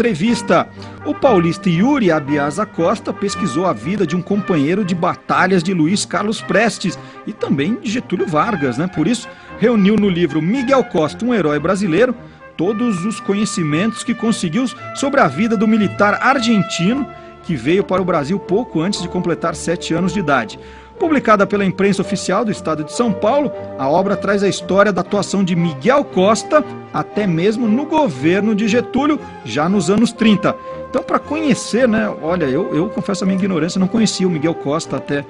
Entrevista. O paulista Yuri Abiasa Costa pesquisou a vida de um companheiro de batalhas de Luiz Carlos Prestes e também de Getúlio Vargas, né? Por isso, reuniu no livro Miguel Costa, um herói brasileiro, todos os conhecimentos que conseguiu sobre a vida do militar argentino que veio para o Brasil pouco antes de completar sete anos de idade. Publicada pela imprensa oficial do estado de São Paulo, a obra traz a história da atuação de Miguel Costa, até mesmo no governo de Getúlio, já nos anos 30. Então, para conhecer, né? Olha, eu, eu confesso a minha ignorância, não conhecia o Miguel Costa até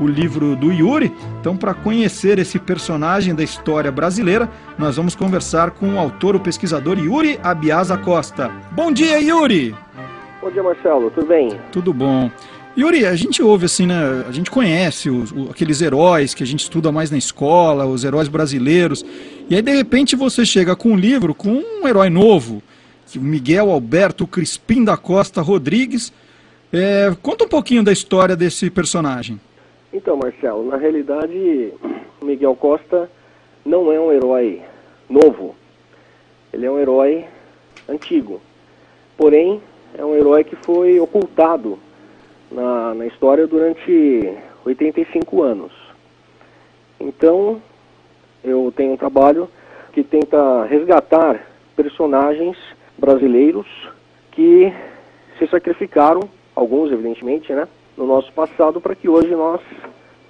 o livro do Yuri. Então, para conhecer esse personagem da história brasileira, nós vamos conversar com o autor, o pesquisador Yuri Abiasa Costa. Bom dia, Yuri! Bom dia, Marcelo. Tudo bem? Tudo bom. Yuri, a gente ouve assim, né? A gente conhece os, aqueles heróis que a gente estuda mais na escola, os heróis brasileiros. E aí, de repente, você chega com um livro com um herói novo, o Miguel Alberto Crispim da Costa Rodrigues. É, conta um pouquinho da história desse personagem. Então, Marcelo, na realidade, Miguel Costa não é um herói novo. Ele é um herói antigo. Porém, é um herói que foi ocultado na, na história durante 85 anos. Então, eu tenho um trabalho que tenta resgatar personagens brasileiros que se sacrificaram, alguns evidentemente, né, no nosso passado para que hoje nós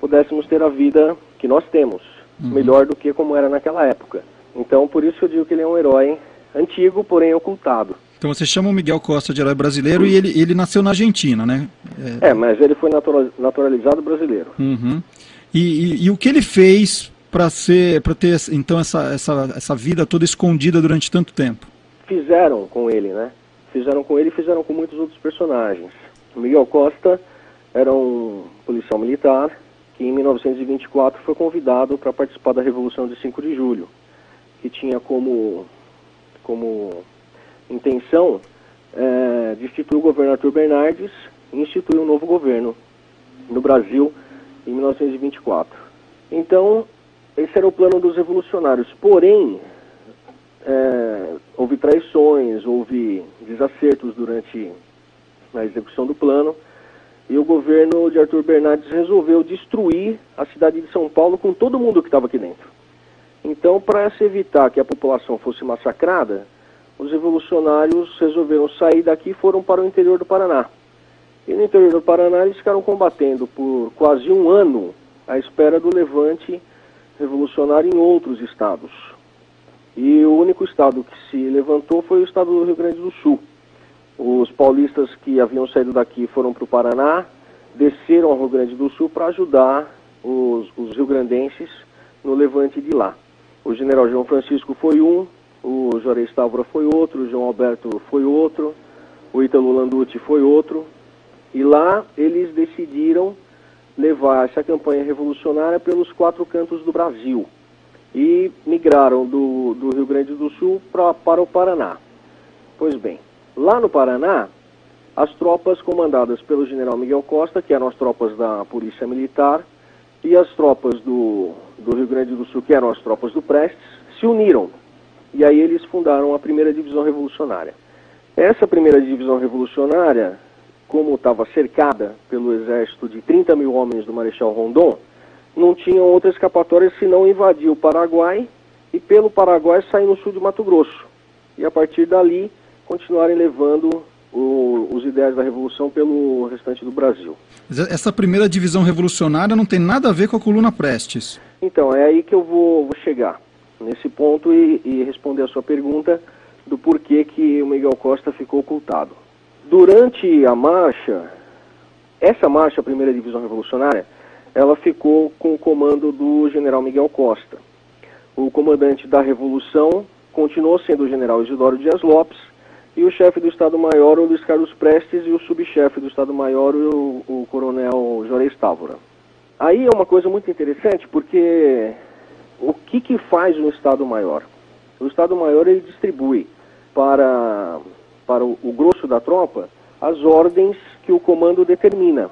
pudéssemos ter a vida que nós temos, uhum. melhor do que como era naquela época. Então, por isso eu digo que ele é um herói antigo, porém ocultado. Então você chama o Miguel Costa de herói brasileiro e ele, ele nasceu na Argentina, né? É, é mas ele foi naturalizado brasileiro. Uhum. E, e, e, o que ele fez para ser, para ter então essa, essa, essa vida toda escondida durante tanto tempo? Fizeram com ele, né? Fizeram com ele e fizeram com muitos outros personagens. O Miguel Costa era um policial militar que em 1924 foi convidado para participar da Revolução de 5 de Julho, que tinha como como intenção é, de instituir o governo Arthur Bernardes e instituir um novo governo no Brasil em 1924. Então, esse era o plano dos revolucionários. Porém, é, houve traições, houve desacertos durante a execução do plano e o governo de Arthur Bernardes resolveu destruir a cidade de São Paulo com todo mundo que estava aqui dentro. Então, para se evitar que a população fosse massacrada, os revolucionários resolveram sair daqui e foram para o interior do Paraná. E no interior do Paraná eles ficaram combatendo por quase um ano à espera do levante revolucionário em outros estados. E o único estado que se levantou foi o estado do Rio Grande do Sul. Os paulistas que haviam saído daqui foram para o Paraná, desceram ao Rio Grande do Sul para ajudar os, os rio-grandenses no levante de lá. O general João Francisco foi um, o Juarez Távora foi outro, o João Alberto foi outro, o Ítalo Landucci foi outro, e lá eles decidiram levar essa campanha revolucionária pelos quatro cantos do Brasil e migraram do, do Rio Grande do Sul pra, para o Paraná. Pois bem, lá no Paraná, as tropas comandadas pelo general Miguel Costa, que eram as tropas da Polícia Militar, e as tropas do, do Rio Grande do Sul, que eram as tropas do Prestes, se uniram e aí eles fundaram a primeira divisão revolucionária. Essa primeira divisão revolucionária, como estava cercada pelo exército de 30 mil homens do Marechal Rondon, não tinham outra escapatória senão invadir o Paraguai e pelo Paraguai sair no sul de Mato Grosso. E a partir dali continuarem levando o, os ideais da revolução pelo restante do Brasil. Essa primeira divisão revolucionária não tem nada a ver com a coluna Prestes. Então, é aí que eu vou, vou chegar nesse ponto e, e responder a sua pergunta do porquê que o Miguel Costa ficou ocultado. Durante a marcha, essa marcha, a primeira divisão revolucionária, ela ficou com o comando do general Miguel Costa. O comandante da revolução continuou sendo o general Isidoro Dias Lopes e o chefe do Estado-Maior, o Luiz Carlos Prestes, e o subchefe do Estado-Maior, o, o coronel Juarez Távora. Aí é uma coisa muito interessante porque o que, que faz um Estado-Maior? O Estado-Maior ele distribui para, para o, o, grosso da tropa as ordens que o comando determina.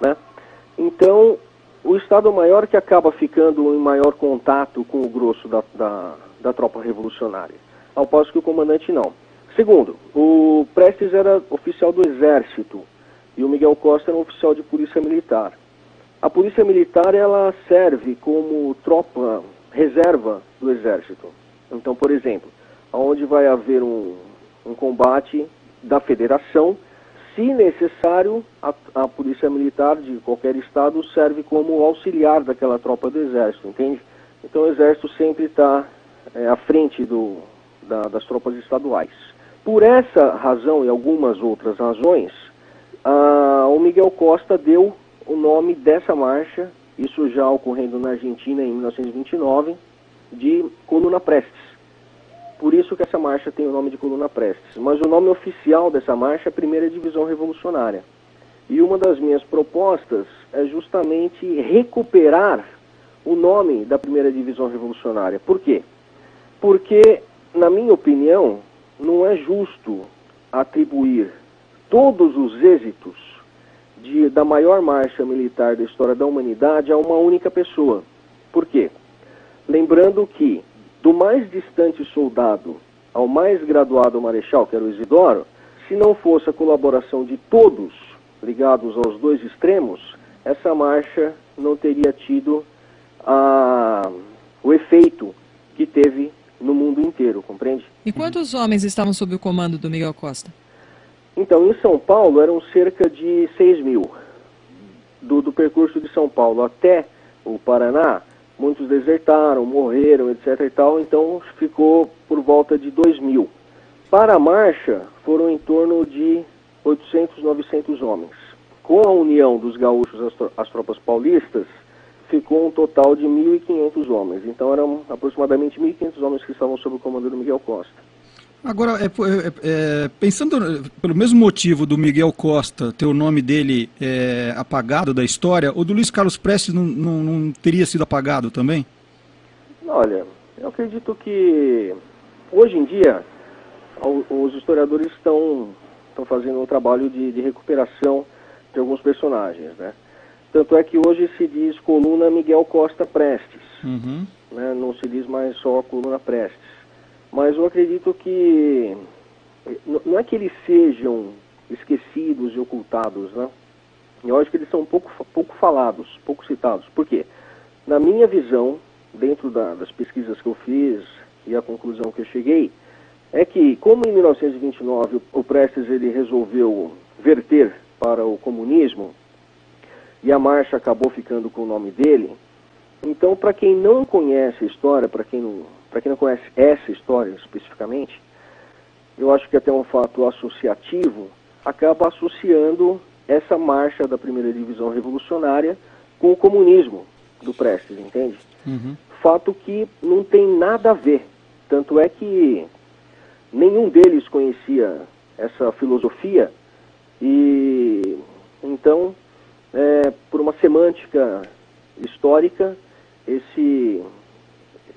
Né? Então, o Estado-Maior que acaba ficando em maior contato com o grosso da, da, da tropa revolucionária, ao passo que o comandante não. Segundo, o Prestes era oficial do Exército e o Miguel Costa era um oficial de polícia militar. A polícia militar ela serve como tropa reserva do Exército. Então, por exemplo, onde vai haver um, um combate da Federação, se necessário, a, a, Polícia Militar de qualquer estado serve como auxiliar daquela tropa do Exército, entende? Então o Exército sempre está é, à frente do, da, das tropas estaduais. Por essa razão e algumas outras razões, a, o Miguel Costa deu o nome dessa marcha, isso já ocorrendo na Argentina em 1929, de Coluna Prestes. Por isso que essa marcha tem o nome de Coluna Prestes. Mas o nome oficial dessa marcha é Primeira Divisão Revolucionária. E uma das minhas propostas é justamente recuperar o nome da Primeira Divisão Revolucionária. Por quê? Porque, na minha opinião, não é justo atribuir todos os êxitos de, da maior marcha militar da história da humanidade a uma única pessoa. Por quê? Lembrando que do mais distante soldado ao mais graduado marechal, que era o Isidoro, se não fosse a colaboração de todos ligados aos dois extremos, essa marcha não teria tido a, o efeito que teve no mundo inteiro, compreende? E quantos homens estavam sob o comando do Miguel Costa? Então, em São Paulo eram cerca de 6 mil. Do, do percurso de São Paulo até o Paraná, muitos desertaram, morreram, etc. e tal, então ficou por volta de 2 mil. Para a marcha, foram em torno de 800, 900 homens. Com a união dos gaúchos às tropas paulistas, ficou um total de 1.500 homens. Então eram aproximadamente 1.500 homens que estavam sob o comando do Miguel Costa. Agora, é, é, é, pensando pelo mesmo motivo do Miguel Costa ter o nome dele é, apagado da história, o do Luiz Carlos Prestes não, não, não, teria sido apagado também? Olha, eu acredito que hoje em dia os historiadores estão, estão fazendo um trabalho de, de recuperação de alguns personagens, né? Tanto é que hoje se diz coluna Miguel Costa Prestes, uhum. né? não se diz mais só coluna Prestes mas eu acredito que não é que eles sejam esquecidos e ocultados, né? Eu acho que eles são pouco, pouco falados, pouco citados. Por quê? Na minha visão, dentro da, das pesquisas que eu fiz e a conclusão que eu cheguei, é que, como em 1929 o Prestes ele resolveu verter para o comunismo e a marcha acabou ficando com o nome dele, então, para quem não conhece a história, para quem não para quem não conhece essa história especificamente, eu acho que até um fato associativo acaba associando essa marcha da primeira divisão revolucionária com o comunismo do Prestes, entende? Uhum. Fato que não tem nada a ver. Tanto é que nenhum deles conhecia essa filosofia e então, é, por uma semântica histórica, esse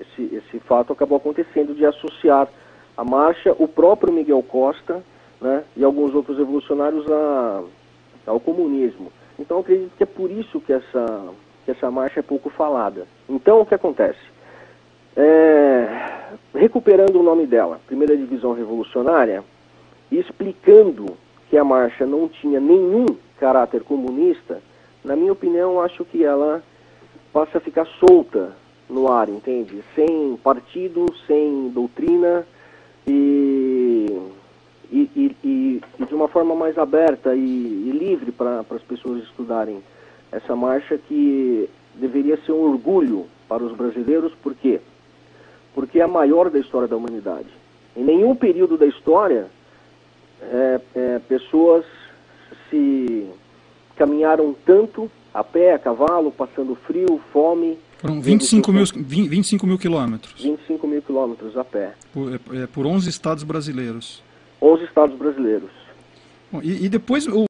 esse, esse fato acabou acontecendo de associar a marcha, o próprio Miguel Costa né, e alguns outros revolucionários a, ao comunismo. Então acredito que é por isso que essa, que essa marcha é pouco falada. Então o que acontece? É, recuperando o nome dela, Primeira Divisão Revolucionária, e explicando que a marcha não tinha nenhum caráter comunista, na minha opinião, acho que ela passa a ficar solta no ar, entende? Sem partido, sem doutrina e, e, e, e de uma forma mais aberta e, livre para as pessoas estudarem essa marcha que deveria ser um orgulho para os brasileiros, por quê? Porque é a maior da história da humanidade. Em nenhum período da história é, é, pessoas se caminharam tanto a pé, a cavalo, passando frio, fome, foram 25 mil, 25 mil quilômetros. 25 mil quilômetros a pé. Por, é, é por 11 estados brasileiros. 11 estados brasileiros. Bom, e, e, depois o,